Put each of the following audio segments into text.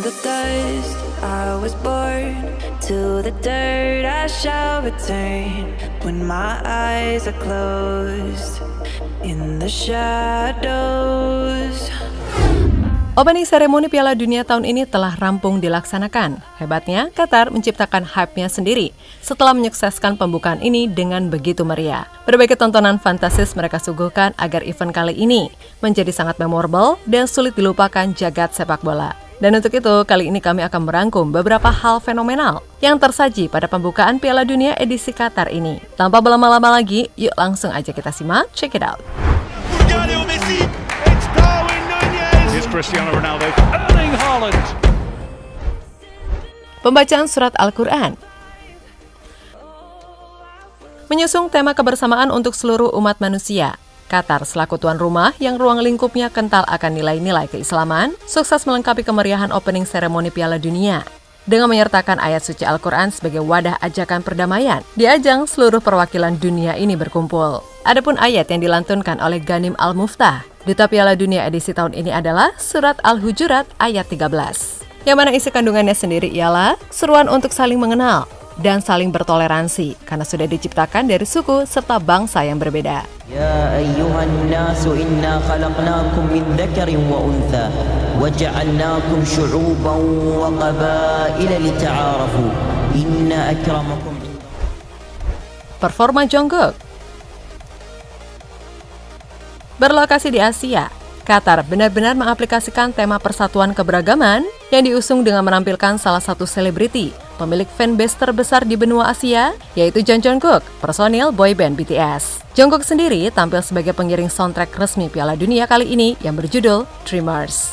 the dust I was born To the dirt I shall return When my eyes are closed In the shadows Opening seremoni Piala Dunia tahun ini telah rampung dilaksanakan. Hebatnya, Qatar menciptakan hype-nya sendiri setelah menyukseskan pembukaan ini dengan begitu meriah. Berbagai tontonan fantasis mereka suguhkan agar event kali ini menjadi sangat memorable dan sulit dilupakan jagat sepak bola. Dan untuk itu, kali ini kami akan merangkum beberapa hal fenomenal yang tersaji pada pembukaan Piala Dunia edisi Qatar ini. Tanpa berlama-lama lagi, yuk langsung aja kita simak, check it out. Cristiano Ronaldo, Erling Haaland. Pembacaan surat Al-Quran Menyusung tema kebersamaan untuk seluruh umat manusia, Qatar selaku tuan rumah yang ruang lingkupnya kental akan nilai-nilai keislaman, sukses melengkapi kemeriahan opening seremoni Piala Dunia dengan menyertakan ayat suci Al-Quran sebagai wadah ajakan perdamaian. Di ajang, seluruh perwakilan dunia ini berkumpul. Adapun ayat yang dilantunkan oleh Ganim Al-Muftah Duta Piala Dunia edisi tahun ini adalah Surat Al-Hujurat ayat 13. Yang mana isi kandungannya sendiri ialah seruan untuk saling mengenal dan saling bertoleransi karena sudah diciptakan dari suku serta bangsa yang berbeda. Ya ayyuhan nasu inna khalaqnakum min dzakarin wa untha wa ja'alnakum syu'uban wa qabaila lita'arafu inna akramakum Performa Jungkook Berlokasi di Asia, Qatar benar-benar mengaplikasikan tema persatuan keberagaman yang diusung dengan menampilkan salah satu selebriti, pemilik fanbase terbesar di benua Asia, yaitu Jung Jungkook, personil boyband BTS. Jungkook sendiri tampil sebagai pengiring soundtrack resmi Piala Dunia kali ini yang berjudul Dreamers.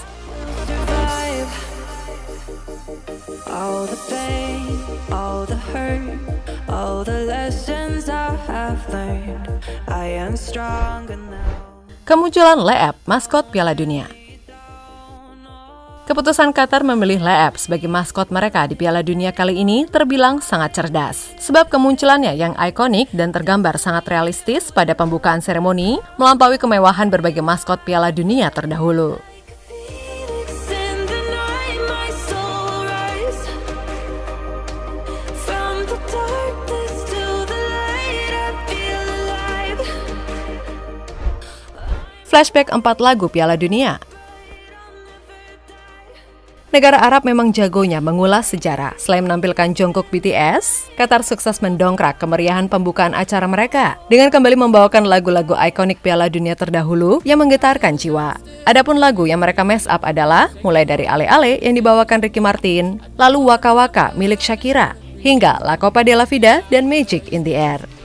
All the pain, all the hurt, all the lessons I have learned, I am stronger now. Kemunculan Leep, maskot Piala Dunia. Keputusan Qatar memilih Leep sebagai maskot mereka di Piala Dunia kali ini terbilang sangat cerdas. Sebab kemunculannya yang ikonik dan tergambar sangat realistis pada pembukaan seremoni melampaui kemewahan berbagai maskot Piala Dunia terdahulu. flashback empat lagu Piala Dunia. Negara Arab memang jagonya mengulas sejarah. Selain menampilkan Jungkook BTS, Qatar sukses mendongkrak kemeriahan pembukaan acara mereka dengan kembali membawakan lagu-lagu ikonik Piala Dunia terdahulu yang menggetarkan jiwa. Adapun lagu yang mereka mess up adalah mulai dari Ale-Ale yang dibawakan Ricky Martin, lalu Waka Waka milik Shakira, hingga La Copa de la Vida dan Magic in the Air.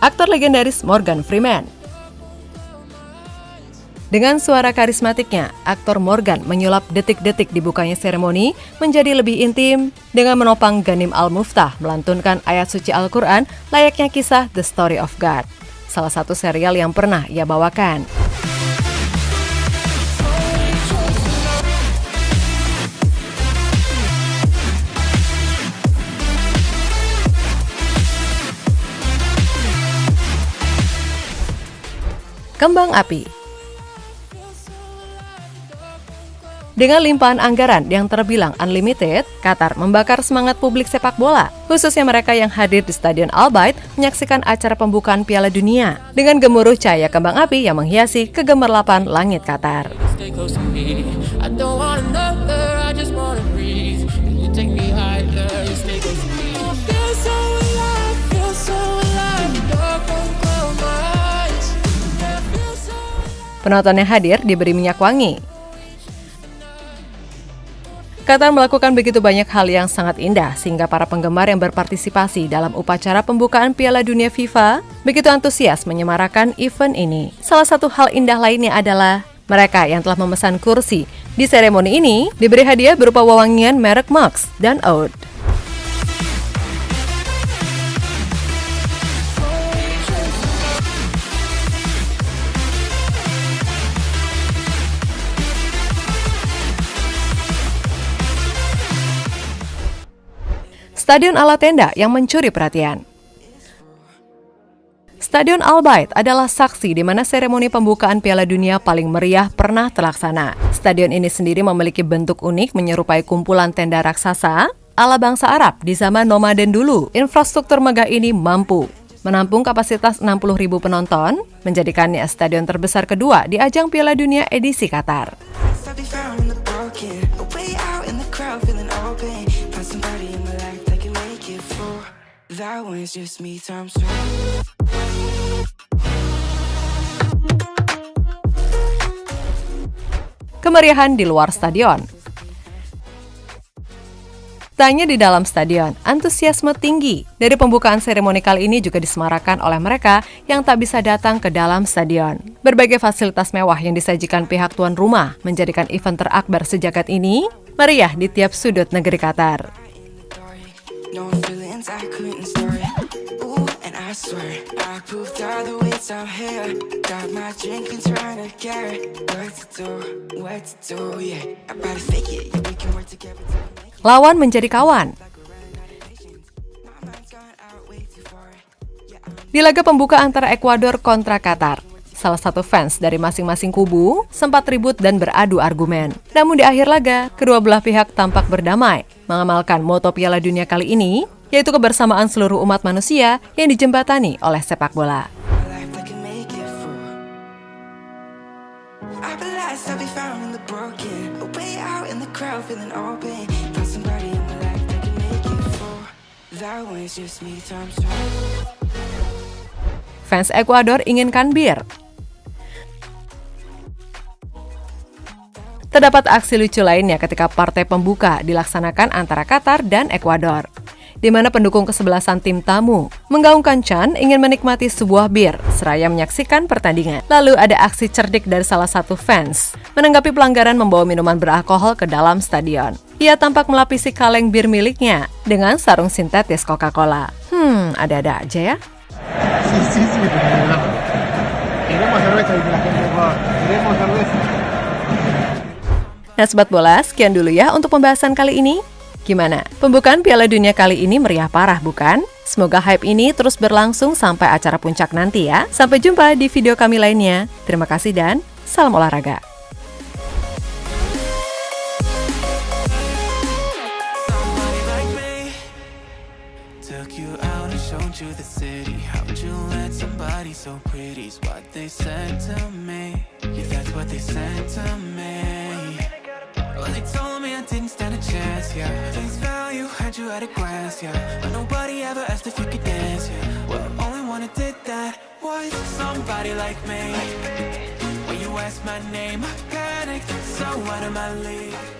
Aktor legendaris Morgan Freeman. Dengan suara karismatiknya, aktor Morgan menyulap detik-detik dibukanya seremoni menjadi lebih intim dengan menopang Ganim Al-Muftah melantunkan ayat suci Al-Quran layaknya kisah The Story of God, salah satu serial yang pernah ia bawakan. Kembang Api. Dengan limpahan anggaran yang terbilang unlimited, Qatar membakar semangat publik sepak bola, khususnya mereka yang hadir di Stadion Al Bayt menyaksikan acara pembukaan Piala Dunia dengan gemuruh cahaya kembang api yang menghiasi kegemerlapan langit Qatar. Penonton yang hadir diberi minyak wangi. Qatar melakukan begitu banyak hal yang sangat indah sehingga para penggemar yang berpartisipasi dalam upacara pembukaan Piala Dunia FIFA begitu antusias menyemarakan event ini. Salah satu hal indah lainnya adalah mereka yang telah memesan kursi di seremoni ini diberi hadiah berupa wewangian merek Max dan Oud. Stadion ala tenda yang mencuri perhatian. Stadion Al Bayt adalah saksi di mana seremoni pembukaan Piala Dunia paling meriah pernah terlaksana. Stadion ini sendiri memiliki bentuk unik menyerupai kumpulan tenda raksasa ala bangsa Arab di zaman nomaden dulu. Infrastruktur megah ini mampu menampung kapasitas 60.000 penonton, menjadikannya stadion terbesar kedua di ajang Piala Dunia edisi Qatar. Kemeriahan di luar stadion Tanya di dalam stadion, antusiasme tinggi dari pembukaan seremoni kali ini juga disemarakan oleh mereka yang tak bisa datang ke dalam stadion. Berbagai fasilitas mewah yang disajikan pihak tuan rumah menjadikan event terakbar sejagat ini meriah di tiap sudut negeri Qatar. I swear. I proved all the ways I'm here. Got my drink and trying to get What to do, what to do, yeah I better fake it, yeah, we can work together Lawan menjadi kawan. Di laga pembuka antara Ekuador kontra Qatar, salah satu fans dari masing-masing kubu sempat ribut dan beradu argumen. Namun di akhir laga, kedua belah pihak tampak berdamai, mengamalkan moto Piala Dunia kali ini yaitu kebersamaan seluruh umat manusia yang dijembatani oleh sepak bola. Fans Ekuador inginkan bir. Terdapat aksi lucu lainnya ketika partai pembuka dilaksanakan antara Qatar dan Ekuador di mana pendukung kesebelasan tim tamu menggaungkan Chan ingin menikmati sebuah bir seraya menyaksikan pertandingan. Lalu ada aksi cerdik dari salah satu fans menanggapi pelanggaran membawa minuman beralkohol ke dalam stadion. Ia tampak melapisi kaleng bir miliknya dengan sarung sintetis Coca-Cola. Hmm, ada-ada aja ya. Nah, Sobat Bola, sekian dulu ya untuk pembahasan kali ini. Gimana? Pembukaan Piala Dunia kali ini meriah parah bukan? Semoga hype ini terus berlangsung sampai acara puncak nanti ya. Sampai jumpa di video kami lainnya. Terima kasih dan salam olahraga. Yeah. Face value, had you at a glance, yeah. But nobody ever asked if you could dance, yeah. Well, only one who did that was somebody like me. When you asked my name, I panicked So out of my league